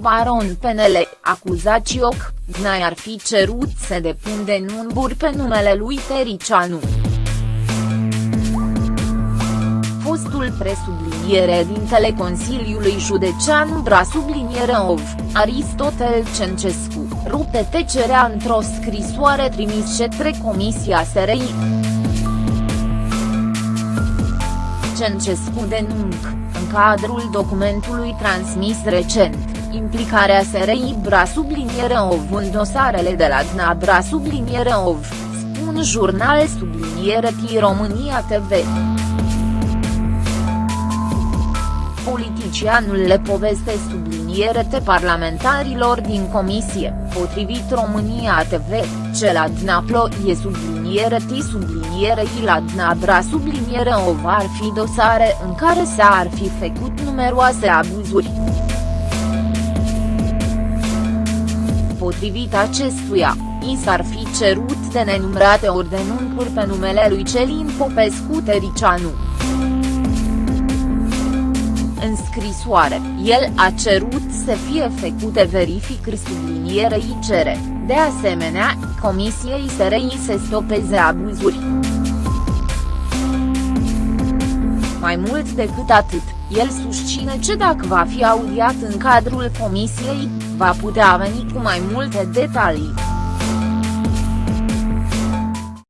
Baron PNL, acuzații OC, Gnai ar fi cerut să depun denunțuri pe numele lui Tericianu. Fostul presubliniere dintele Consiliului Județean Bra subliniere OV, Aristotel Cencescu, rupte tecerea într-o scrisoare trimis către Comisia SRI. Cencescu denunc, în cadrul documentului transmis recent, implicarea SRI Bra subliniere OV în dosarele de la DNA Bra subliniere OV, spun jurnal subliniere T România TV. Politicianul le poveste subliniere te parlamentarilor din comisie, potrivit România TV, ce la Dnaplo e subliniere T subliniere I la Dnabra subliniere OV ar fi dosare în care s-ar fi făcut numeroase abuzuri. Potrivit acestuia, i s-ar fi cerut de nenumărate ori denunțuri pe numele lui Celin Popescu Tericianu. În scrisoare, el a cerut să fie făcute verificări sublinierei cere, de asemenea, Comisiei SRI să stopeze abuzuri. Mai mult decât atât, el susține că dacă va fi audiat în cadrul comisiei, va putea veni cu mai multe detalii.